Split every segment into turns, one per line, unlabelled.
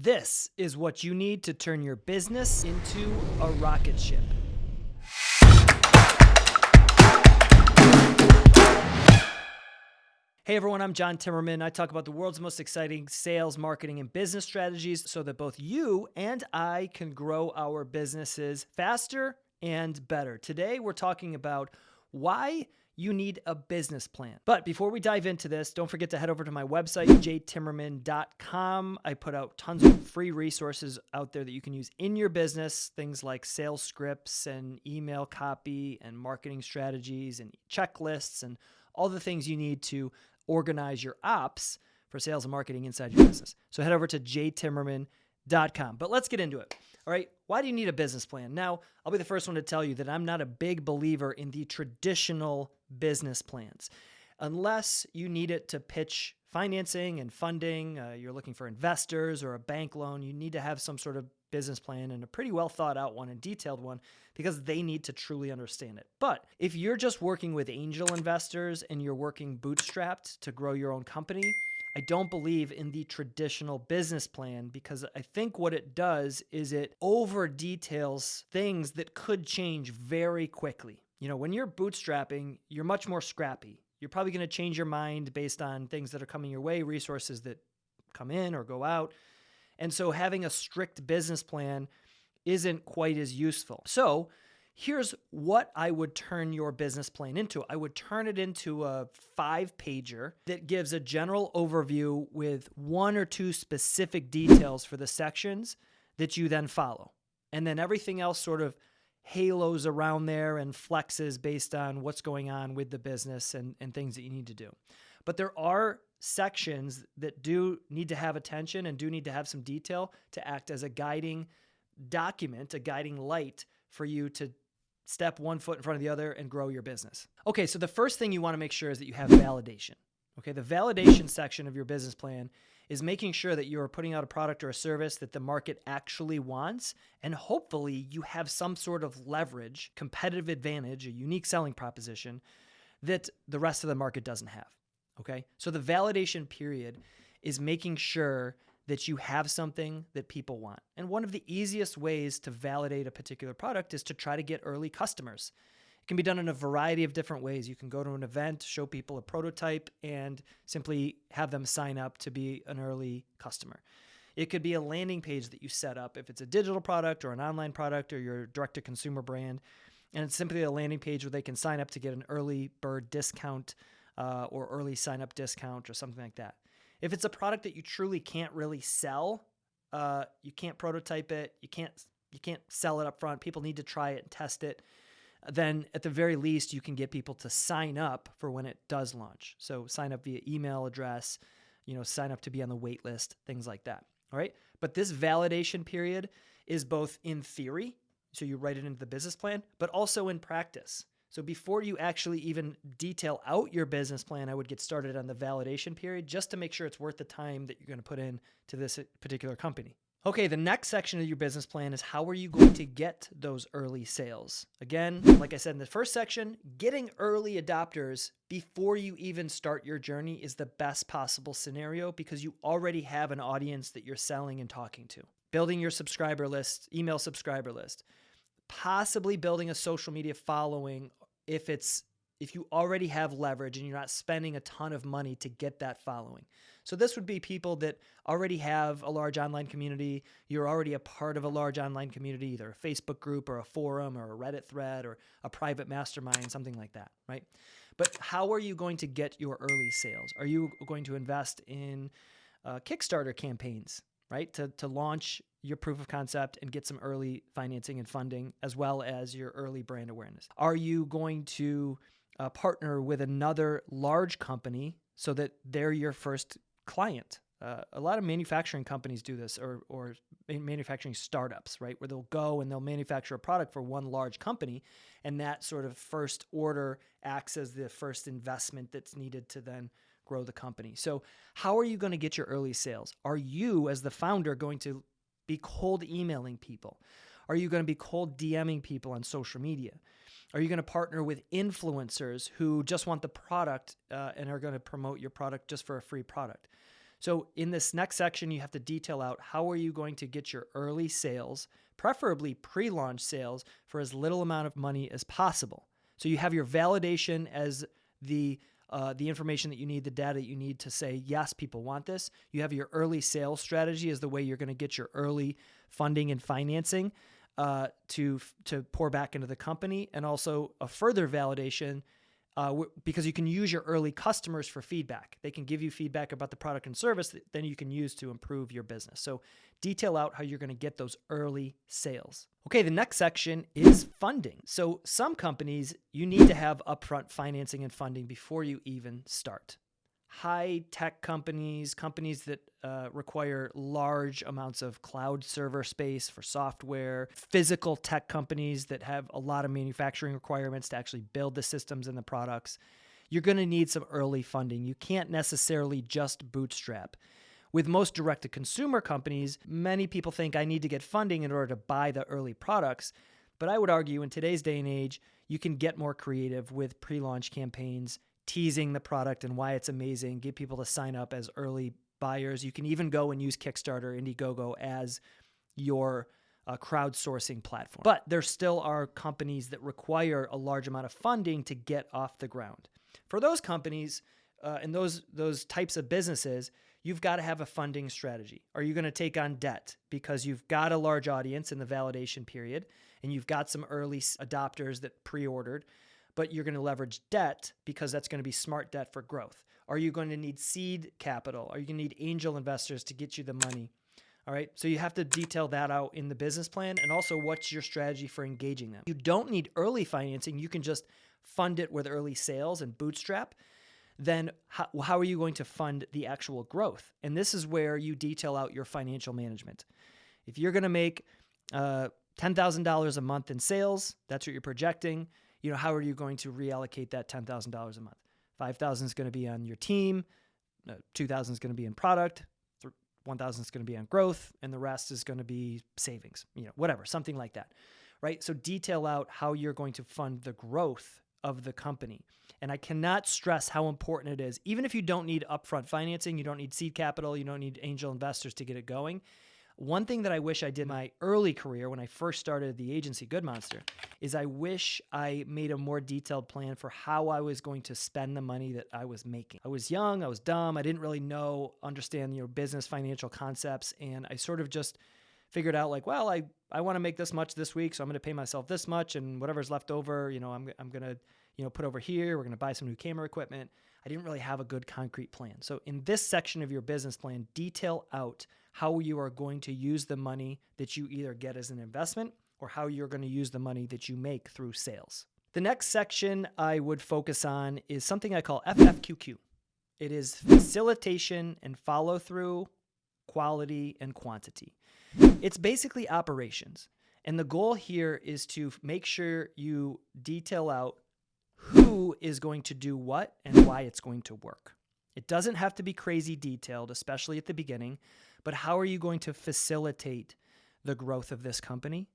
This is what you need to turn your business into a rocket ship. Hey everyone, I'm John Timmerman. I talk about the world's most exciting sales, marketing, and business strategies so that both you and I can grow our businesses faster and better. Today, we're talking about why you need a business plan. But before we dive into this, don't forget to head over to my website, jtimmerman.com. I put out tons of free resources out there that you can use in your business, things like sales scripts and email copy and marketing strategies and checklists and all the things you need to organize your ops for sales and marketing inside your business. So head over to jtimmerman.com. But let's get into it. All right, why do you need a business plan? Now, I'll be the first one to tell you that I'm not a big believer in the traditional business plans. Unless you need it to pitch financing and funding, uh, you're looking for investors or a bank loan, you need to have some sort of business plan and a pretty well thought out one and detailed one because they need to truly understand it. But if you're just working with angel investors and you're working bootstrapped to grow your own company, I don't believe in the traditional business plan because I think what it does is it over details things that could change very quickly. You know, when you're bootstrapping, you're much more scrappy. You're probably going to change your mind based on things that are coming your way, resources that come in or go out. And so having a strict business plan isn't quite as useful. So, here's what I would turn your business plan into. I would turn it into a five pager that gives a general overview with one or two specific details for the sections that you then follow. And then everything else sort of halos around there and flexes based on what's going on with the business and, and things that you need to do. But there are sections that do need to have attention and do need to have some detail to act as a guiding document, a guiding light for you to step one foot in front of the other and grow your business. Okay, so the first thing you want to make sure is that you have validation. Okay, the validation section of your business plan is making sure that you're putting out a product or a service that the market actually wants. And hopefully, you have some sort of leverage, competitive advantage, a unique selling proposition that the rest of the market doesn't have. Okay, so the validation period is making sure that you have something that people want. And one of the easiest ways to validate a particular product is to try to get early customers. It can be done in a variety of different ways. You can go to an event, show people a prototype, and simply have them sign up to be an early customer. It could be a landing page that you set up if it's a digital product or an online product or your direct to consumer brand. And it's simply a landing page where they can sign up to get an early bird discount uh, or early sign up discount or something like that. If it's a product that you truly can't really sell, uh, you can't prototype it, you can't you can't sell it up front. People need to try it and test it. Then at the very least, you can get people to sign up for when it does launch. So sign up via email address, you know, sign up to be on the wait list, things like that. All right. But this validation period is both in theory, so you write it into the business plan, but also in practice. So before you actually even detail out your business plan, I would get started on the validation period just to make sure it's worth the time that you're going to put in to this particular company. Okay, the next section of your business plan is how are you going to get those early sales? Again, like I said in the first section, getting early adopters before you even start your journey is the best possible scenario because you already have an audience that you're selling and talking to. Building your subscriber list, email subscriber list, possibly building a social media following if it's if you already have leverage and you're not spending a ton of money to get that following. So this would be people that already have a large online community, you're already a part of a large online community, either a Facebook group or a forum or a Reddit thread or a private mastermind, something like that, right? But how are you going to get your early sales? Are you going to invest in uh, Kickstarter campaigns, right? To, to launch your proof of concept and get some early financing and funding, as well as your early brand awareness? Are you going to uh, partner with another large company so that they're your first client? Uh, a lot of manufacturing companies do this, or or manufacturing startups, right, where they'll go and they'll manufacture a product for one large company, and that sort of first order acts as the first investment that's needed to then grow the company. So, how are you going to get your early sales? Are you, as the founder, going to be cold emailing people? Are you going to be cold DMing people on social media? Are you going to partner with influencers who just want the product uh, and are going to promote your product just for a free product? So in this next section, you have to detail out how are you going to get your early sales, preferably pre-launch sales, for as little amount of money as possible. So you have your validation as the uh, the information that you need, the data you need to say, yes, people want this. You have your early sales strategy as the way you're going to get your early funding and financing uh, to to pour back into the company, and also a further validation uh, because you can use your early customers for feedback. They can give you feedback about the product and service that then you can use to improve your business. So detail out how you're going to get those early sales. Okay, the next section is funding. So some companies, you need to have upfront financing and funding before you even start high tech companies, companies that uh, require large amounts of cloud server space for software, physical tech companies that have a lot of manufacturing requirements to actually build the systems and the products. You're going to need some early funding. You can't necessarily just bootstrap. With most direct to consumer companies, many people think I need to get funding in order to buy the early products. But I would argue in today's day and age, you can get more creative with pre launch campaigns teasing the product and why it's amazing, get people to sign up as early buyers. You can even go and use Kickstarter, Indiegogo as your uh, crowdsourcing platform. But there still are companies that require a large amount of funding to get off the ground. For those companies uh, and those those types of businesses, you've got to have a funding strategy. Are you going to take on debt because you've got a large audience in the validation period and you've got some early adopters that pre-ordered? But you're going to leverage debt because that's going to be smart debt for growth. Are you going to need seed capital? Are you going to need angel investors to get you the money? All right. So you have to detail that out in the business plan and also what's your strategy for engaging them. You don't need early financing. You can just fund it with early sales and bootstrap. Then how, how are you going to fund the actual growth? And this is where you detail out your financial management. If you're going to make uh, $10,000 a month in sales, that's what you're projecting you know, how are you going to reallocate that $10,000 a month? 5,000 is going to be on your team, 2,000 is going to be in product, 1,000 is going to be on growth, and the rest is going to be savings, you know, whatever, something like that. Right? So detail out how you're going to fund the growth of the company. And I cannot stress how important it is. Even if you don't need upfront financing, you don't need seed capital, you don't need angel investors to get it going one thing that I wish I did in my early career when I first started the agency Good Monster is I wish I made a more detailed plan for how I was going to spend the money that I was making. I was young, I was dumb, I didn't really know, understand, your business financial concepts, and I sort of just figured out like, well, I, I want to make this much this week, so I'm going to pay myself this much, and whatever's left over, you know, I'm, I'm going to, you know, put over here. We're going to buy some new camera equipment. I didn't really have a good concrete plan. So in this section of your business plan, detail out how you are going to use the money that you either get as an investment or how you're going to use the money that you make through sales. The next section I would focus on is something I call FFQQ. It is facilitation and follow through, quality and quantity. It's basically operations. And the goal here is to make sure you detail out who is going to do what and why it's going to work. It doesn't have to be crazy detailed, especially at the beginning, but how are you going to facilitate the growth of this company?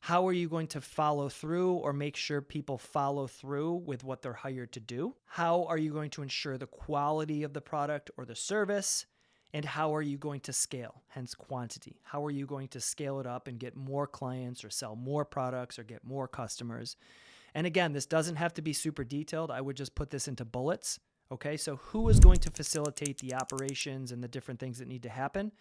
How are you going to follow through or make sure people follow through with what they're hired to do? How are you going to ensure the quality of the product or the service? And how are you going to scale, hence quantity? How are you going to scale it up and get more clients or sell more products or get more customers? And again, this doesn't have to be super detailed. I would just put this into bullets Okay, so who is going to facilitate the operations and the different things that need to happen?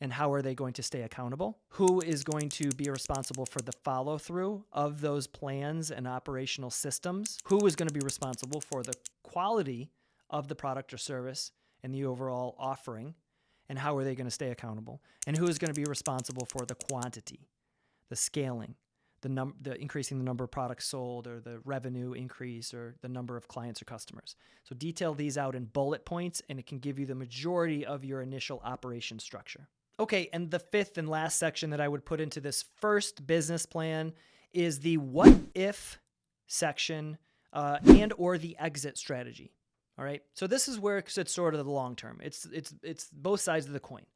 And how are they going to stay accountable? Who is going to be responsible for the follow through of those plans and operational systems? Who is going to be responsible for the quality of the product or service and the overall offering? And how are they going to stay accountable? And who is going to be responsible for the quantity, the scaling, the num the increasing the number of products sold or the revenue increase or the number of clients or customers. So detail these out in bullet points and it can give you the majority of your initial operation structure. Okay, and the fifth and last section that I would put into this first business plan is the what if section uh, and or the exit strategy. All right. So this is where it's sort of the long term. It's it's it's both sides of the coin.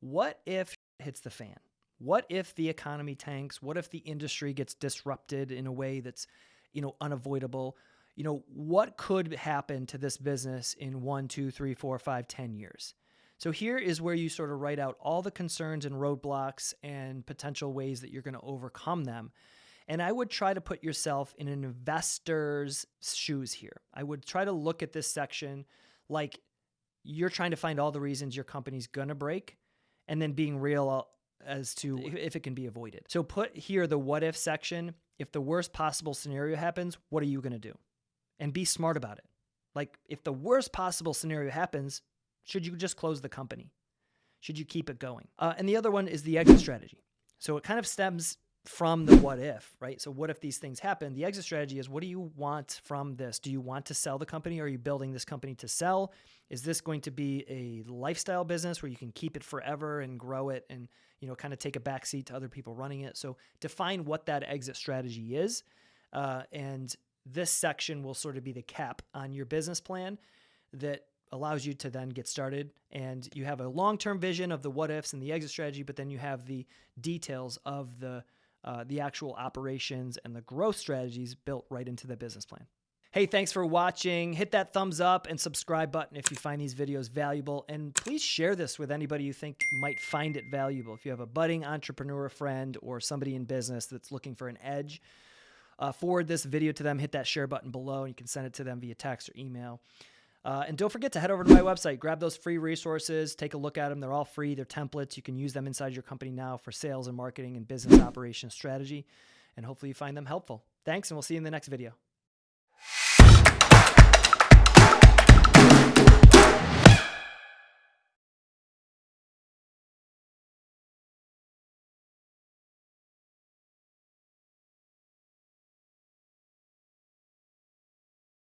What if hits the fan? What if the economy tanks? What if the industry gets disrupted in a way that's, you know, unavoidable? You know, what could happen to this business in one, two, three, four, five, ten years? So here is where you sort of write out all the concerns and roadblocks and potential ways that you're going to overcome them. And I would try to put yourself in an investor's shoes here. I would try to look at this section like you're trying to find all the reasons your company's going to break and then being real as to if it can be avoided. So put here the what if section. If the worst possible scenario happens, what are you going to do? And be smart about it. Like if the worst possible scenario happens, should you just close the company? Should you keep it going? Uh, and the other one is the exit strategy. So it kind of stems from the what if, right? So what if these things happen? The exit strategy is what do you want from this? Do you want to sell the company? Are you building this company to sell? Is this going to be a lifestyle business where you can keep it forever and grow it and, you know, kind of take a backseat to other people running it? So define what that exit strategy is. Uh, and this section will sort of be the cap on your business plan that allows you to then get started and you have a long-term vision of the what ifs and the exit strategy but then you have the details of the uh, the actual operations and the growth strategies built right into the business plan. Hey thanks for watching. Hit that thumbs up and subscribe button if you find these videos valuable. And please share this with anybody you think might find it valuable. If you have a budding entrepreneur friend or somebody in business that's looking for an edge uh, forward this video to them. Hit that share button below and you can send it to them via text or email uh, and don't forget to head over to my website, grab those free resources, take a look at them. They're all free, they're templates. You can use them inside your company now for sales and marketing and business operations strategy. And hopefully you find them helpful. Thanks, and we'll see you in the next video.